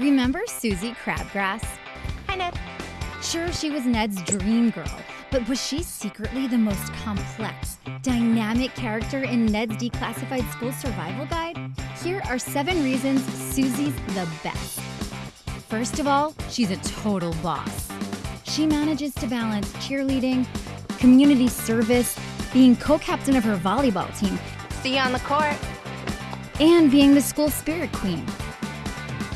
Remember Susie Crabgrass? Hi, Ned. Sure, she was Ned's dream girl, but was she secretly the most complex, dynamic character in Ned's declassified school survival guide? Here are seven reasons Susie's the best. First of all, she's a total boss. She manages to balance cheerleading, community service, being co captain of her volleyball team, See you on the court. and being the school spirit queen.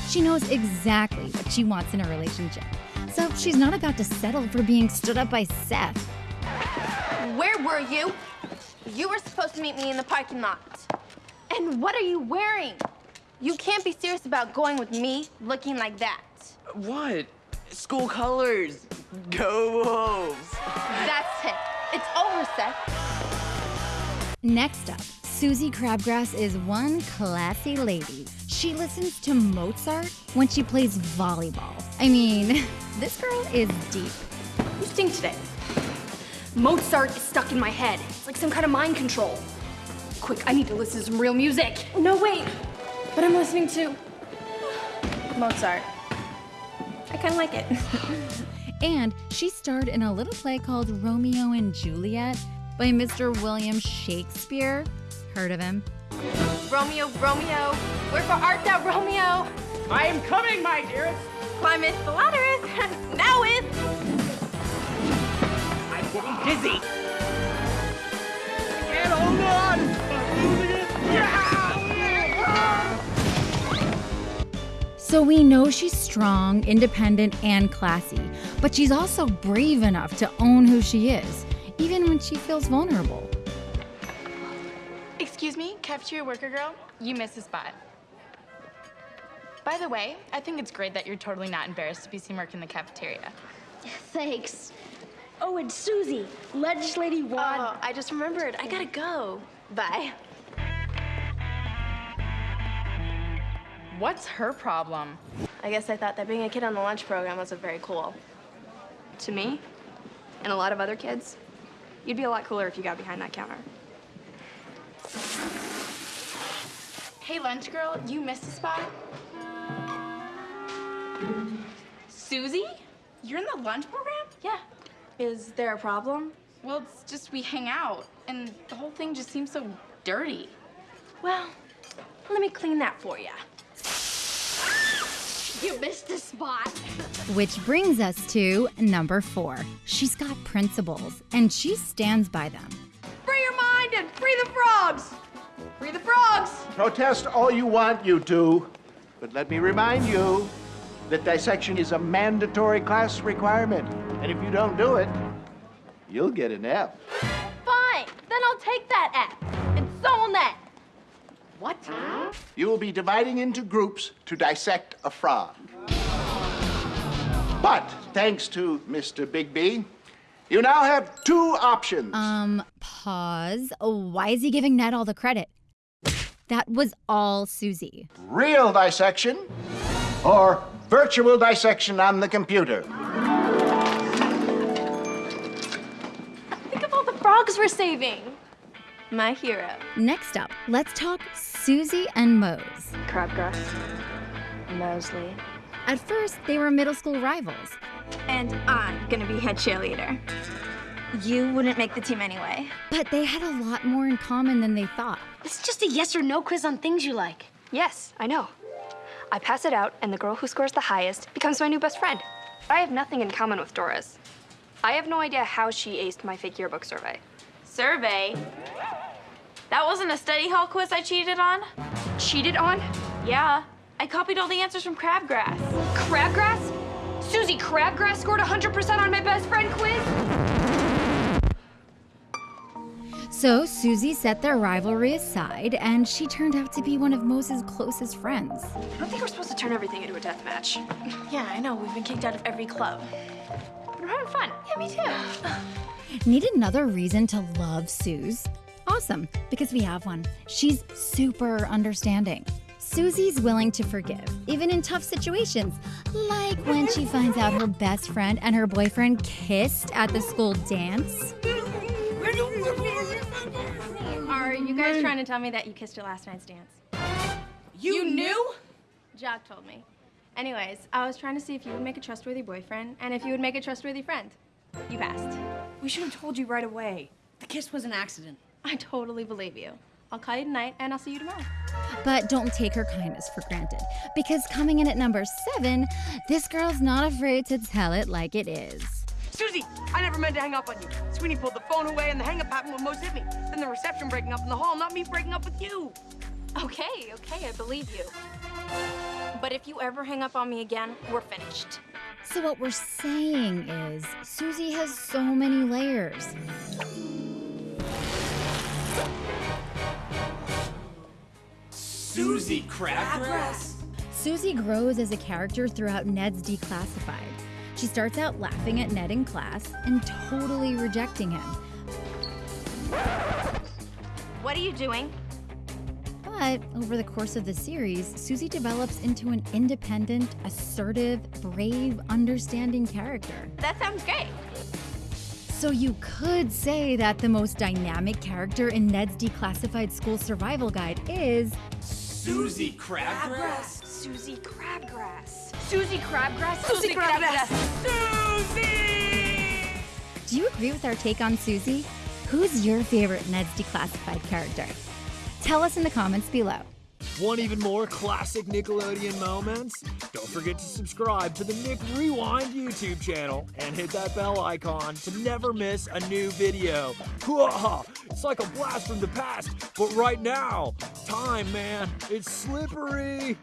She knows exactly what she wants in a relationship, so she's not about to settle for being stood up by Seth. Where were you? You were supposed to meet me in the parking lot. And what are you wearing? You can't be serious about going with me looking like that. What? School colors. Go Wolves. That's it. It's over, Seth. Next up, Susie Crabgrass is one classy lady. She listens to Mozart when she plays volleyball. I mean, this girl is deep. You stink today. Mozart is stuck in my head. It's like some kind of mind control. Quick, I need to listen to some real music. No, wait. But I'm listening to Mozart. I kind of like it. And she starred in a little play called Romeo and Juliet by Mr. William Shakespeare. Heard of him? Romeo, Romeo, wherefore art thou, Romeo? I am coming, my dearest. Climbeth the ladder now with. I'm getting dizzy. I can't hold on. I'm losing it. So we know she's strong, independent, and classy, but she's also brave enough to own who she is, even when she feels vulnerable. Excuse me, cafeteria worker girl, you missed a spot. By the way, I think it's great that you're totally not embarrassed to be seen working in the cafeteria. Thanks. Oh, and Susie, legislative wad. Oh, I just remembered. I gotta go. Bye. What's her problem? I guess I thought that being a kid on the lunch program wasn't very cool. To me, and a lot of other kids, you'd be a lot cooler if you got behind that counter. Hey, lunch girl, you missed a spot. Susie? You're in the lunch program? Yeah. Is there a problem? Well, it's just we hang out, and the whole thing just seems so dirty. Well, let me clean that for you. You missed a spot. Which brings us to number four. She's got principles, and she stands by them. Free your mind and free the frogs. Free the frogs. Protest all you want, you two. But let me remind you that dissection is a mandatory class requirement. And if you don't do it, you'll get an F. Fine, then I'll take that F. And so will Ned. What? You will be dividing into groups to dissect a frog. But thanks to Mr. Bigby, you now have two options. Um, pause. Why is he giving Ned all the credit? That was all Susie. Real dissection or virtual dissection on the computer. Think of all the frogs we're saving. My hero. Next up, let's talk Susie and Moze. Crabgrass. Mosely. At first, they were middle school rivals. And I'm gonna be head cheerleader. You wouldn't make the team anyway. But they had a lot more in common than they thought. It's just a yes or no quiz on things you like. Yes, I know. I pass it out, and the girl who scores the highest becomes my new best friend. I have nothing in common with Doris. I have no idea how she aced my fake yearbook survey. Survey? That wasn't a study hall quiz I cheated on? Cheated on? Yeah. I copied all the answers from Crabgrass. Crabgrass? Susie Crabgrass scored 100% on my best friend quiz? So Susie set their rivalry aside, and she turned out to be one of Moze's closest friends. I don't think we're supposed to turn everything into a death match. Yeah, I know. We've been kicked out of every club. But we're having fun. Yeah, me too. Need another reason to love Suze? Awesome, because we have one. She's super understanding. Susie's willing to forgive, even in tough situations, like when she finds out her best friend and her boyfriend kissed at the school dance. Are you guys trying to tell me that you kissed at last night's dance? You knew? Jock told me. Anyways, I was trying to see if you would make a trustworthy boyfriend and if you would make a trustworthy friend. You passed. We should have told you right away. The kiss was an accident. I totally believe you. I'll call you tonight and I'll see you tomorrow. But don't take her kindness for granted, because coming in at number seven, this girl's not afraid to tell it like it is. Susie, I never meant to hang up on you. Sweeney pulled the phone away and the hang up happened when Moze hit me. Then the reception breaking up in the hall, not me breaking up with you. Okay, okay, I believe you. But if you ever hang up on me again, we're finished. So, what we're saying is, Susie has so many layers. Susie Crabgrass? Susie grows as a character throughout Ned's Declassified. She starts out laughing at Ned in class and totally rejecting him. What are you doing? But over the course of the series, Susie develops into an independent, assertive, brave, understanding character. That sounds great. So you could say that the most dynamic character in Ned's Declassified School Survival Guide is Susie Crabgrass? Susie Crabgrass. Susie Crabgrass. Susie Crabgrass! Susie! Do you agree with our take on Susie? Who's your favorite Ned's Declassified character? Tell us in the comments below. Want even more classic Nickelodeon moments? Don't forget to subscribe to the Nick Rewind YouTube channel and hit that bell icon to never miss a new video. Hoo-ah! It's like a blast from the past, but right now, time, man, it's slippery.